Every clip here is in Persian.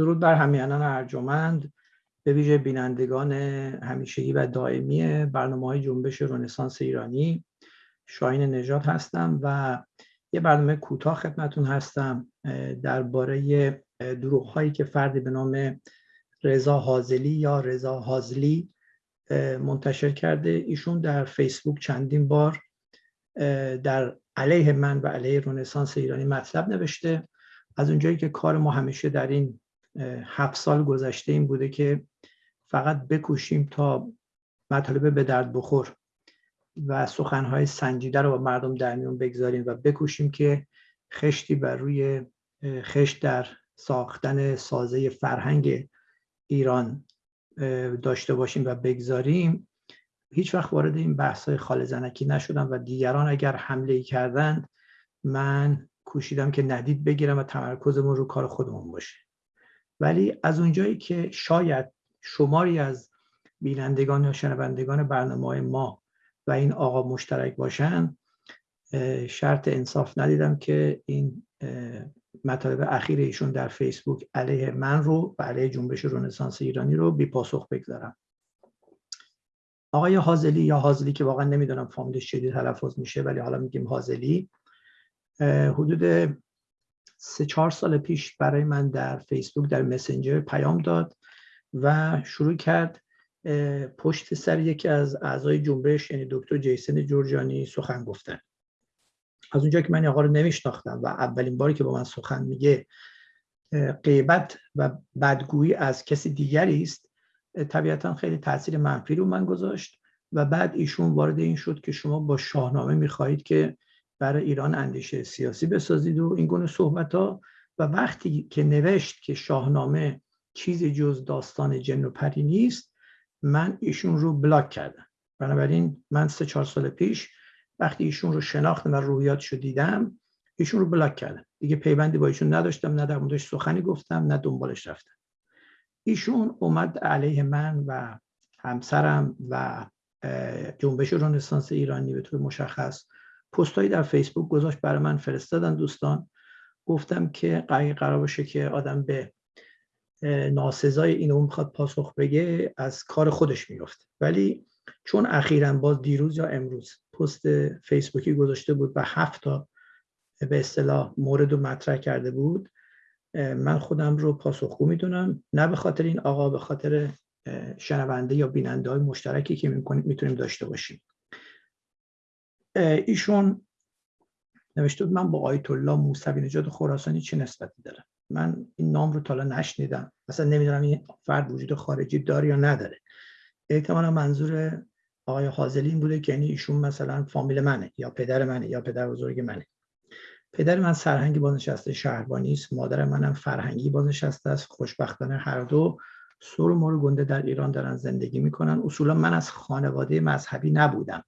درود بر همیانان ارجمند به ویژه بینندگان همیشگی و دائمی برنامه های جنبش رنسانس ایرانی. شاین نجات هستم و یه برنامه کوتاه خدمتون هستم درباره دروغ هایی که فردی به نام رضا حازلی یا رضا حازلی منتشر کرده. ایشون در فیسبوک چندین بار در علیه من و علیه رنسانس ایرانی مطلب نوشته. از اونجایی که کار ما همیشه در این هفت سال گذشته این بوده که فقط بکوشیم تا مطالبه به درد بخور و سخنهای سنجیده رو با مردم در میون بگذاریم و بکوشیم که خشتی بر روی خشت در ساختن سازه فرهنگ ایران داشته باشیم و بگذاریم. هیچ وقت وارد این بحث های خال زنکی نشدم و دیگران اگر حمله ای کردند من کوشیدم که ندید بگیرم و تمرکزمون رو کار خودمون باشه. ولی از اونجایی که شاید شماری از بینندگان یا شنوندگان برنامه ما و این آقا مشترک باشن شرط انصاف ندیدم که این مطالب اخیر ایشون در فیسبوک علیه من رو و علیه جنبش رنسانس ایرانی رو بی پاسخ بگذارم. آقای حازلی یا حازلی که واقعا نمی‌دونم فامیلش چه تلفظ میشه ولی حالا میگیم حازلی حدود سه چهار سال پیش برای من در فیسبوک در مسنجر پیام داد و شروع کرد پشت سر یکی از اعضای جنبش یعنی دکتر جیسن جورجانی سخن گفتن. از اونجا که من آقا رو نمیشناختم و اولین باری که با من سخن میگه غیبت و بدگویی از کسی دیگری است طبیعتا خیلی تاثیر منفی رو من گذاشت و بعد ایشون وارد این شد که شما با شاهنامه می‌خواهید که برای ایران اندیشه سیاسی بسازید و این گونه صحبت ها و وقتی که نوشت که شاهنامه چیزی جز داستان جن و پری نیست من ایشون رو بلاک کردم. بنابراین من سه چهار سال پیش وقتی ایشون رو شناختم و روحیاتش رو دیدم ایشون رو بلاک کردم. دیگه پیوندی با ایشون نداشتم نه در موردش سخنی گفتم نه دنبالش رفتم. ایشون اومد علیه من و همسرم و جنبش رنسانس ایرانی به طور مشخص پستایی در فیسبوک گذاشت برای من فرستادن دوستان. گفتم که قرار باشه که آدم به ناسزای این اون می‌خواد پاسخ بگه از کار خودش میفته ولی چون اخیرا باز دیروز یا امروز پست فیسبوکی گذاشته بود و هفت تا به اصطلاح مورد رو مطرح کرده بود من خودم رو پاسخگو می‌دونم. نه به خاطر این آقا به خاطر شنونده یا بیننده های مشترکی که می‌تونیم داشته باشیم. ایشون نوشته بود من با آیت الله موسوی نجات خراسانی چه نسبتی دارم؟ من این نام رو تالا نشنیدم. مثلا نمی‌دونم این فرد وجود خارجی داره یا نداره. احتمالا منظور آقای حاضلی این بوده که یعنی ایشون مثلا فامیل منه یا پدر منه یا پدر بزرگ منه. پدر من سرهنگی بازنشسته شهربانی است. مادر منم فرهنگی بازنشسته است. خوشبختانه هر دو سر و گنده در ایران دارن زندگی می‌کنن. اصولا من از خانواده مذهبی نبودم.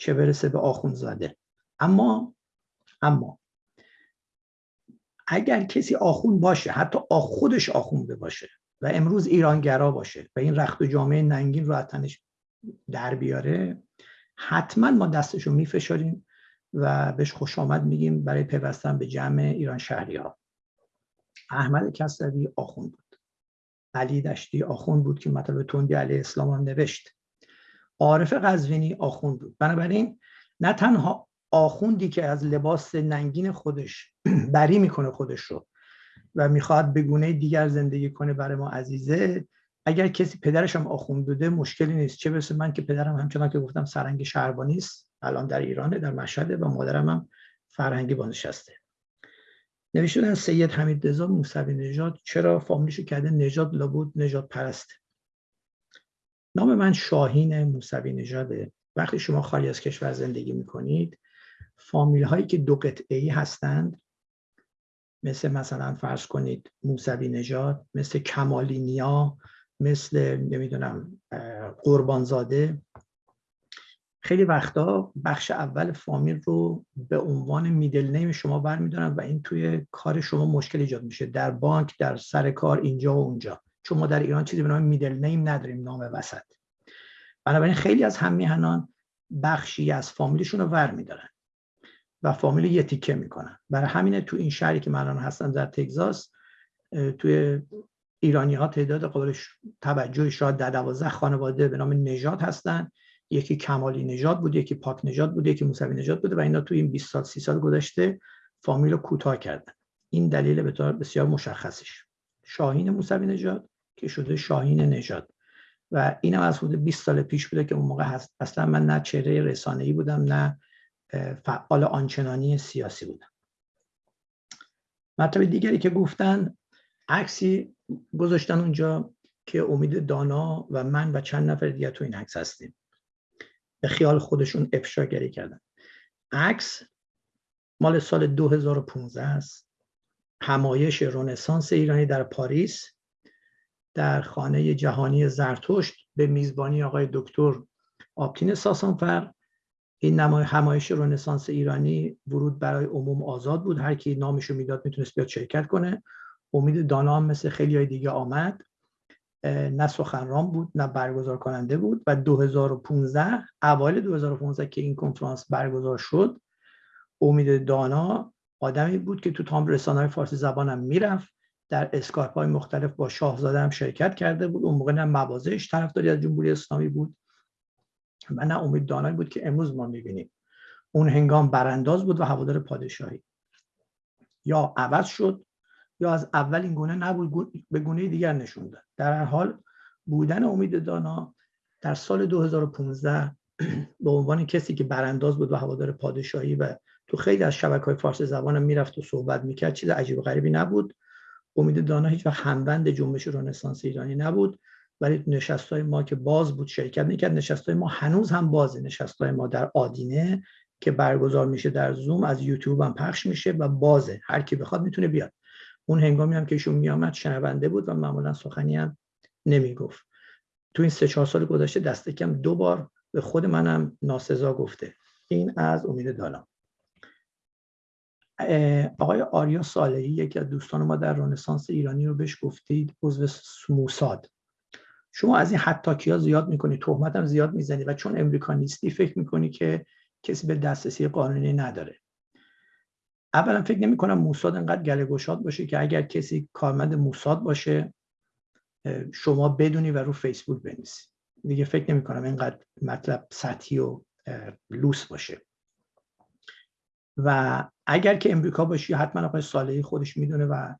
چه برسه به آخونزاده. اما اما اگر کسی آخون باشه حتی خودش آخونده باشه و امروز ایرانگرا باشه و این رخت و جامعه ننگین رو تنش در بیاره حتما ما دستشو میفشاریم و بهش خوش آمد میگیم برای پیوستن به جمع ایران شهری ها احمد کسروی آخون بود. علی دشتی آخون بود که مطلب تندی علیه اسلام هم نوشت. عارف قزوینی آخون بود. بنابراین نه تنها آخوندی که از لباس ننگین خودش بری می‌کنه خودش رو و می‌خواد به گونه دیگر زندگی کنه برای ما عزیزه اگر کسی پدرش هم آخوند بوده مشکلی نیست. چه برسه من که پدرم همچنان که گفتم سرنگ شهربانی است الان در ایرانه در مشهده و مادرم هم فرهنگی بازنشسته. نوشتن سید حمید رضا موسوی نژاد. چرا؟ فامیلیشو کرده نژاد لابود نژاد پرسته نام من شاهین موسوی نژاده وقتی شما خالی از کشور زندگی می‌کنید فامیل هایی که دو قطعه ای هستند مثل مثلا فرض کنید موسوی نژاد مثل کمالی نیا مثل نمی‌دونم قربانزاده. خیلی وقتا بخش اول فامیل رو به عنوان میدل نیم شما برمیدارن و این توی کار شما مشکل ایجاد میشه. در بانک در سر کار اینجا و اونجا. چون ما در ایران چیزی به نام میدل نیم نداریم نام وسط. بنابراین خیلی از هم میهنان بخشی از فامیلشون رو ور میدارن و فامیل یه تیکه می‌کنن. برای همینه تو این شهری که من الان هستم در تگزاس توی ایرانی ها تعداد قابل توجه شاید در دوازده خانواده به نام نژاد هستن. یکی کمالی نژاد بود یکی پاک نژاد بود یکی موسوی نژاد بوده و اینا تو این 20 سال 30 سال گذشته فامیل رو کوتاه کردن. این دلیل بسیار مشخصش شاهین موسوی نژاد که شده شاهین نژاد. و اینم از حدود 20 سال پیش بوده که اون موقع هست. اصلا من نه چهره رسانه‌ای بودم نه فعال آنچنانی سیاسی بودم. مطلب دیگری که گفتن عکسی گذاشتن اونجا که امید دانا و من و چند نفر دیگه تو این عکس هستیم. به خیال خودشون افشاگری کردن. عکس مال سال 2015 است. همایش رنسانس ایرانی در پاریس در خانه جهانی زرتشت به میزبانی آقای دکتر آپتین ساسانفر. این نمای همایش رنسانس ایرانی ورود برای عموم آزاد بود. هر کی نامشو می‌داد می‌تونست بیاد شرکت کنه. امید دانا هم مثل خیلی های دیگه آمد. نه سخنران بود نه برگزار کننده بود و 2015 اوایل 2015 که این کنفرانس برگزار شد امید دانا آدمی بود که تو تام رسانه فارسی زبانم می‌رفت در اسکایپ های مختلف با شاهزاده هم شرکت کرده بود. اون موقع نه موازهش طرفداری از جمهوری اسلامی بود و نه امید دانایی بود که امروز ما می‌بینیم. اون هنگام برانداز بود و هوادار پادشاهی. یا عوض شد یا از اول این گونه نبود به گونه دیگر نشون داد. در هر حال بودن امید دانا در سال 2015 به عنوان کسی که برانداز بود و هوادار پادشاهی و تو خیلی از شبکه های فارسی زبان می‌رفت و صحبت می‌کرد. چیز عجیب و غریبی نبود. امید دانا هیچ وقت همبند جنبش رنسانس ایرانی نبود. ولی نشست های ما که باز بود شرکت می‌کرد. نشست های ما هنوز هم بازه. نشست های ما در آدینه که برگزار میشه در زوم از یوتیوب هم پخش میشه و بازه. هر کی بخواد می‌تونه بیاد. اون هنگامی هم که ایشون میامد شنونده بود و معمولا سخنی هم نمی‌گفت. تو این سه چهار سال گذشته دست کم دو بار به خود منم ناسزا گفته. این از امید دانا. آقای آریا صالحی یکی از دوستان ما در رنسانس ایرانی رو بهش گفتید عضو موساد. شما از این حتاکی ها زیاد می‌کنی تهمت هم زیاد می‌زنی و چون امریکا نیستی فکر می‌کنی که کسی به دسترسی قانونی نداره. اولا فکر نمی کنم موساد انقدر گله گشاد باشه که اگر کسی کارمند موساد باشه شما بدونی و رو فیسبوک بنویسی. دیگه فکر نمی کنم اینقدر مطلب سطحی و لوس باشه. و اگر که امریکا باشی حتما آقای صالحی خودش می‌دونه و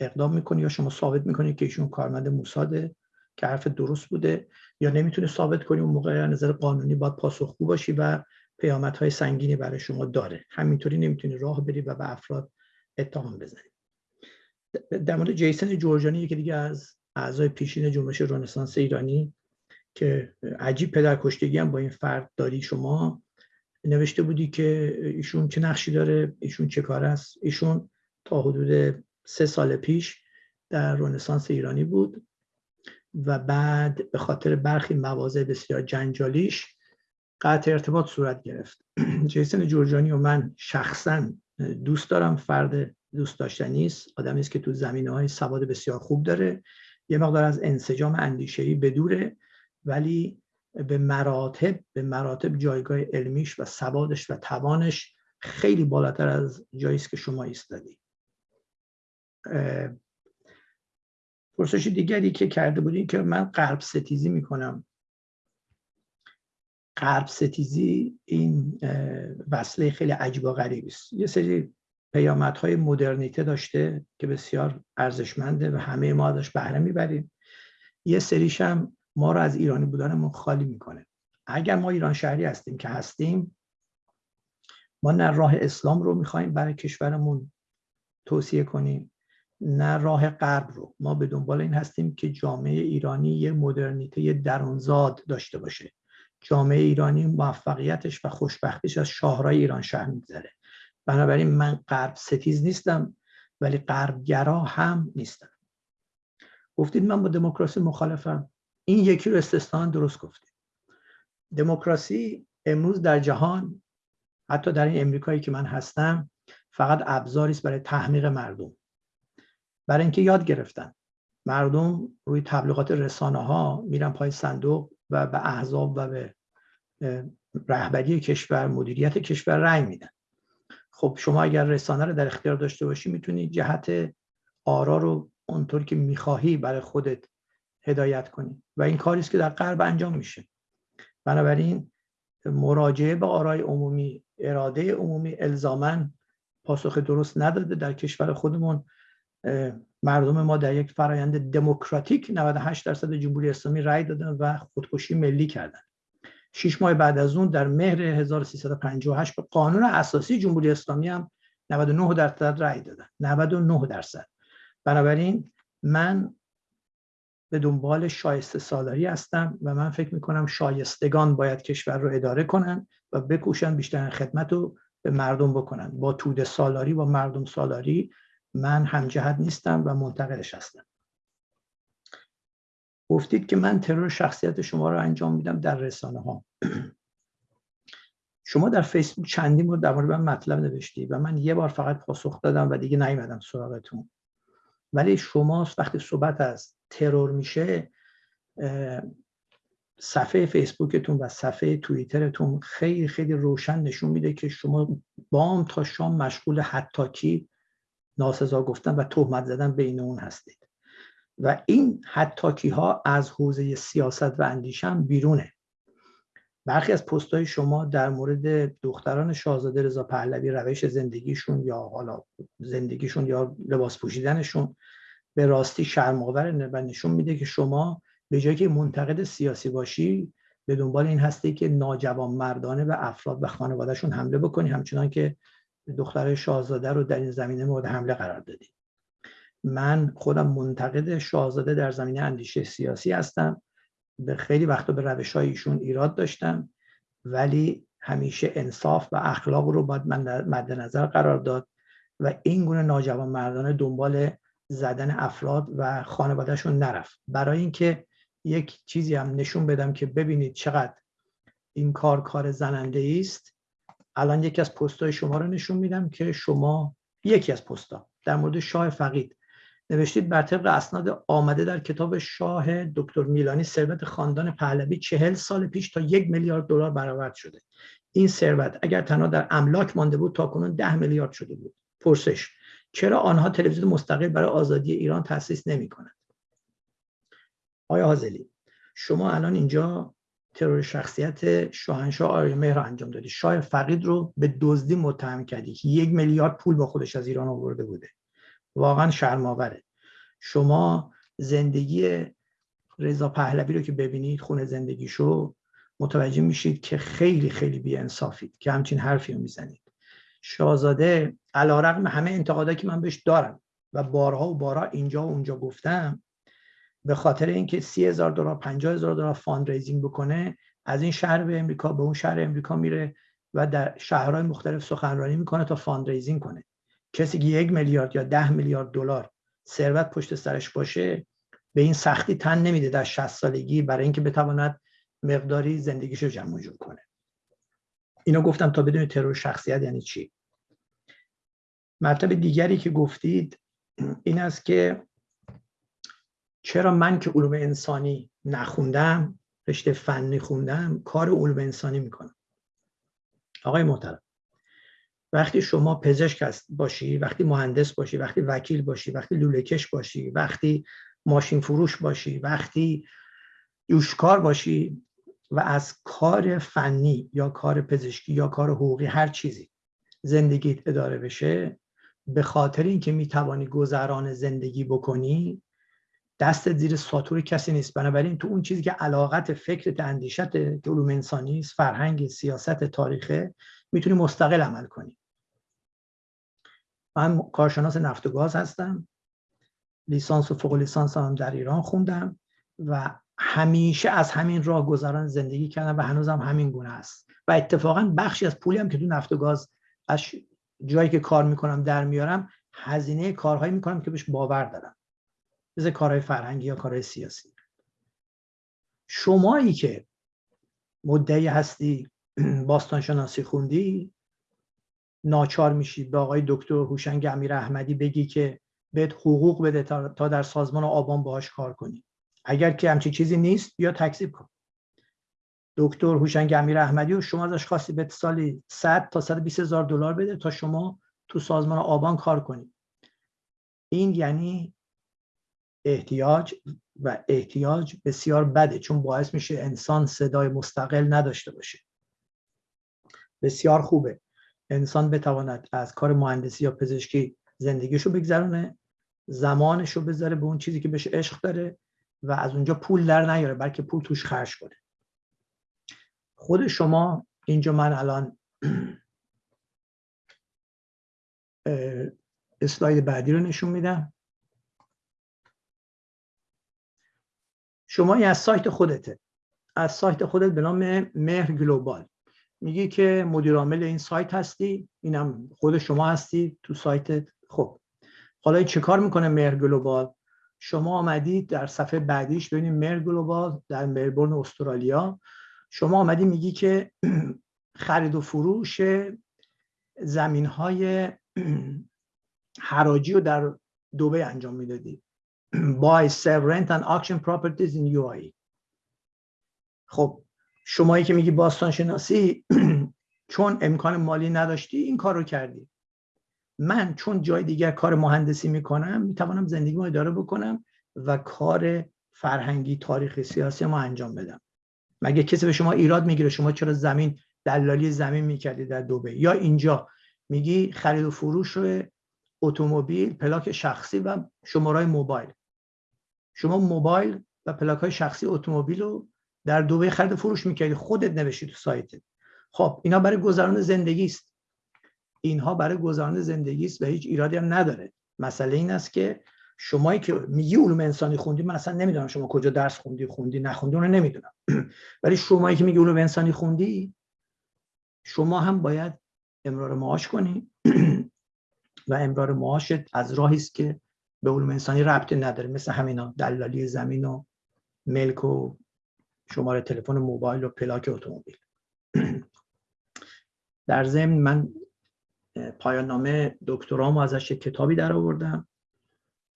اقدام می‌کنه یا شما ثابت می‌کنی که ایشون کارمند موساده که حرف درست بوده یا نمی‌تونه ثابت کنی اون موقع نظر قانونی باید پاسخگو باشی و های سنگینی برای شما داره. همینطوری نمی‌تونی راه بری و به افراد اتهام بزنی. در مورد جیسن جورجانی یکی دیگه از اعضای پیشین جنبش رنسانس ایرانی که عجیب پدرکشتگی هم با این فرد داری شما. نوشته بودی که ایشون چه نقشی داره ایشون چه کار است؟ ایشون تا حدود سه سال پیش در رنسانس ایرانی بود و بعد به خاطر برخی مواضع بسیار جنجالیش قطع ارتباط صورت گرفت. جیسن جورجانی و من شخصا دوست دارم فرد دوست داشتنی است آدمی است که تو زمینه های سواد بسیار خوب داره یه مقدار از انسجام اندیشه‌ای بدوره ولی به مراتب به مراتب جایگاه علمیش و سوادش و توانش خیلی بالاتر از جایی که شما ایستادی. پرسش دیگری که کرده بودین که من قلب ستیزی می‌کنم. قلب ستیزی این وصله خیلی عجیب و غریبی است. یه سری پیامدهای مدرنیته داشته که بسیار ارزشمنده و همه ما ازش بهره می‌بریم. یه سریش هم ما رو از ایرانی بودنمون خالی می‌کنه. اگر ما ایران شهری هستیم که هستیم ما نه راه اسلام رو می‌خوایم برای کشورمون توصیه کنیم نه راه غرب رو. ما به دنبال این هستیم که جامعه ایرانی یه مدرنیته درونزاد داشته باشه. جامعه ایرانی موفقیتش و خوشبختیش از شاهرای ایران شهر میگذره. بنابراین من غرب ستیز نیستم ولی غربگرا هم نیستم. گفتید من با دموکراسی مخالفم. این یکی رو استثنا درست گفتید دموکراسی امروز در جهان حتی در این امریکایی که من هستم فقط ابزاری است برای تحمیق مردم. برای اینکه یاد گرفتن. مردم روی تبلیغات رسانه ها میرن پای صندوق و به احزاب و به رهبری کشور مدیریت کشور رأی میدن. خب شما اگر رسانه رو در اختیار داشته باشی می‌تونی جهت آرا رو اونطور که می‌خواهی برای خودت هدایت کنی. و این کاری است که در غرب انجام میشه. بنابراین مراجعه به آرای عمومی اراده عمومی الزاما پاسخ درست نداده در کشور خودمون. مردم ما در یک فرایند دموکراتیک 98 درصد جمهوری اسلامی رأی دادن و خودکشی ملی کردن. شش ماه بعد از اون در مهر 1358 به قانون اساسی جمهوری اسلامی هم 99 درصد رأی دادن. 99 درصد. بنابراین من به دنبال شایسته سالاری هستم و من فکر می‌کنم شایستگان باید کشور رو اداره کنن و بکوشن بیشتر خدمت رو به مردم بکنن. با توده سالاری و مردم سالاری من همجهت نیستم و منتقدش هستم. گفتید که من ترور شخصیت شما رو انجام میدم در رسانه ها شما در فیسبوک چندین بار در مورد من مطلب نوشتی و من یه بار فقط پاسخ دادم و دیگه نیومدم سراغتون. ولی شما وقتی صحبت از ترور میشه صفحه فیسبوکتون و صفحه توییترتون خیلی خیلی روشن نشون میده که شما بام تا شام مشغول حتاکی ناسزا گفتن و تهمت زدن بین اون هستید. و این حتاکی ها از حوزه سیاست و اندیشم بیرونه. برخی از پست های شما در مورد دختران شاهزاده رضا پهلوی روش زندگیشون یا حالا زندگیشون یا لباس پوشیدنشون به راستی شرمآور و نشون میده که شما به جایی که منتقد سیاسی باشی به دنبال این هستی که ناجوان مردانه به افراد و خانوادهشون حمله بکنی همچنان که دختر شاهزاده رو در این زمینه مورد حمله قرار دادی. من خودم منتقد شاهزاده در زمینه اندیشه سیاسی هستم. به خیلی وقتا به روش ایشون ایراد داشتم. ولی همیشه انصاف و اخلاق رو باید من مد نظر قرار داد و این گونه ناجوان مردانه دنبال زدن افراد و خانوادهشون نرفت. برای اینکه یک چیزی هم نشون بدم که ببینید چقدر این کار کار زننده است الان یکی از پستای شما رو نشون میدم که شما یکی از پستا در مورد شاه فقید. نوشتید بر طبق اسناد آمده در کتاب شاه دکتر میلانی ثروت خاندان پهلوی چهل سال پیش تا یک میلیارد دلار برآورد شده. این ثروت اگر تنها در املاک مانده بود تا کنون ده میلیارد شده بود. پرسش چرا آنها تلویزیون مستقل برای آزادی ایران تأسیس نمی کنند آیا حاضلی شما الان اینجا ترور شخصیت شاهنشاه آریامهر مهر انجام دادی. شاه فقید رو به دزدی متهم کردی. که یک میلیارد پول با خودش از ایران آورده بوده. واقعا شرماوره شما زندگی رضا پهلوی رو که ببینید خونه زندگیشو متوجه میشید که خیلی خیلی بی‌انصافید که همچین حرفی رو می‌زنید. شاهزاده علی‌رغم همه انتقادایی که من بهش دارم و بارها و بارها اینجا و اونجا گفتم به خاطر اینکه سی دلار پنجاه هزار دلار fundraising بکنه از این شهر به امریکا به اون شهر امریکا میره و در شهرهای مختلف سخنرانی می‌کنه تا fundraising کنه. کسی که یک میلیارد یا ده میلیارد دلار ثروت پشت سرش باشه به این سختی تن نمیده در 60 سالگی برای اینکه بتواند مقداری زندگیشو جمع جور کنه. اینو گفتم تا بدون ترور شخصیت یعنی چی. مطلب دیگری که گفتید این است که چرا من که علوم انسانی نخوندم رشته فنی خوندم کار علوم انسانی می‌کنم؟ آقای محترم وقتی شما پزشک باشی وقتی مهندس باشی وقتی وکیل باشی وقتی لولهکش باشی وقتی ماشین فروش باشی وقتی یوشکار باشی و از کار فنی یا کار پزشکی یا کار حقوقی هر چیزی زندگیت اداره بشه به خاطر اینکه می‌توانی گذران زندگی بکنی دست زیر ساتور کسی نیست. بنابراین تو اون چیزی که علاقت فکر اندیشت که علوم انسانی است فرهنگ سیاست تاریخه می‌تونی مستقل عمل کنی. من کارشناس نفت و گاز هستم. لیسانس و فوق لیسانس هم در ایران خوندم و همیشه از همین راه گذران زندگی کردم و هنوزم همین گونه است. و اتفاقا بخشی از پولی هم که تو نفت و گاز از جایی که کار می‌کنم در میارم هزینه کارهایی می‌کنم که بهش باور دارم. مثل کارهای فرهنگی یا کارهای سیاسی. شمایی که مدعی هستی باستان شناسی خوندی ناچار میشی به آقای دکتر هوشنگ امیر احمدی بگی که بهت حقوق بده تا در سازمان آبان باهاش کار کنی. اگر که همچی چیزی نیست بیا تکذیب کن. دکتر هوشنگ امیر احمدی و شما ازش خواستی به سالی 100 تا 120 هزار دلار بده تا شما تو سازمان آبان کار کنی. این یعنی احتیاج و احتیاج بسیار بده چون باعث میشه انسان صدای مستقل نداشته باشه. بسیار خوبه. انسان بتواند از کار مهندسی یا پزشکی زندگیشو بگذرونه زمانشو بذاره به اون چیزی که بهش عشق داره. و از اونجا پول در نیاره بلکه پول توش خرج کنه. خود شما اینجا من الان اسلاید بعدی رو نشون میدم. شما از سایت خودته. از سایت خودت به نام مهر گلوبال. میگی که مدیر عامل این سایت هستی اینم خود شما هستی تو سایت خب حالا چه کار می‌کنه مهر گلوبال؟ شما آمدید در صفحه بعدیش ببینید مهر گلوبال در ملبورن استرالیا. شما آمدی میگی که خرید و فروش زمین های حراجی رو در دوبی انجام می‌دادی. Buy, sell, rent and auction properties in UAE خب شمایی که میگی باستان شناسی چون امکان مالی نداشتی این کار رو کردی. من چون جای دیگر کار مهندسی می‌کنم می‌توانم زندگی ما اداره بکنم و کار فرهنگی تاریخی سیاسی ما انجام بدم. مگه کسی به شما ایراد می‌گیره؟ شما چرا زمین دلالی زمین می‌کردی در دوبه؟ یا اینجا میگی خرید و فروش اتومبیل پلاک شخصی و شماره موبایل. شما موبایل و پلاک های شخصی اتومبیل رو در دوبه خرید و فروش می‌کردی. خودت نوشتی تو سایتت. خب اینا برای گذران زندگی است. اینها برای گذران زندگی است و هیچ ایرادی هم نداره. مسئله این است که شمایی که میگی علوم انسانی خوندی من اصلا نمی‌دونم شما کجا درس خوندی خوندی نخوندی اونو نمی‌دونم. ولی شمایی که میگی علوم انسانی خوندی شما هم باید امرار معاش کنی. و امرار معاشت از راهی است که به علوم انسانی ربطی نداره. مثل همینا دلالی زمین و ملک و شماره تلفن موبایل و پلاک اتومبیل. در ضمن من پایان نامه دکترامو ازش کتابی در آوردم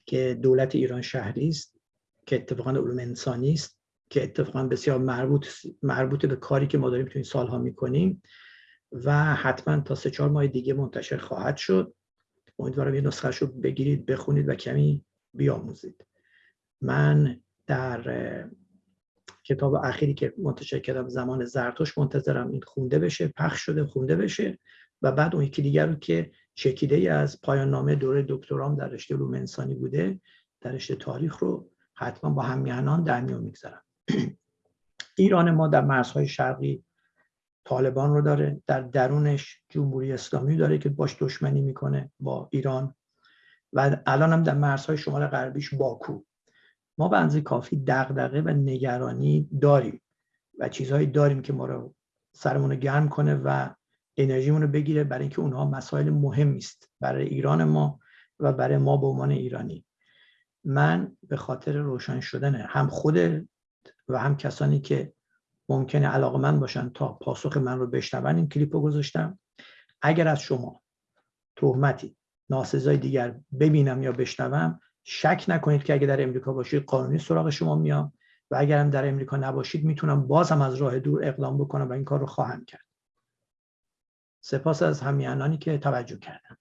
که دولت ایران شهری است که اتفاقا علوم انسانی است که اتفاقا بسیار مربوط مربوط به کاری که ما داریم تو این سالها می‌کنیم و حتما تا سه چهار ماه دیگه منتشر خواهد شد. امیدوارم یه نسخه رو بگیرید بخونید و کمی بیاموزید. من در کتاب اخیری که منتشر کردم زمان زرتوش منتظرم این خونده بشه پخش شده خونده بشه. و بعد اون یکی دیگر رو که چکیده ای از پایان نامه دوره دکترام در رشته علوم انسانی بوده در رشته تاریخ رو حتما با همیهنان در میان می‌گذارم. ایران ما در مرزهای شرقی طالبان رو داره در درونش جمهوری اسلامی داره که باش دشمنی می‌کنه با ایران و الان هم در مرزهای شمال غربیش باکو. ما به انزه کافی دغدغه و نگرانی داریم و چیزهایی داریم که ما رو سرمون رو گرم کنه و انرژیمون رو بگیره برای اینکه اونها مسائل مهمی است برای ایران ما و برای ما به عنوان ایرانی. من به خاطر روشن شدن هم خود و هم کسانی که ممکنه علاقه من باشن تا پاسخ من رو بشنون این کلیپ رو گذاشتم اگر از شما تهمتی ناسزای دیگر ببینم یا بشنوم شک نکنید که اگر در امریکا باشید قانونی سراغ شما میام و اگر هم در امریکا نباشید می‌تونم بازم از راه دور اقدام بکنم و این کار رو خواهم کرد. سپاس از همیانانی که توجه کردن.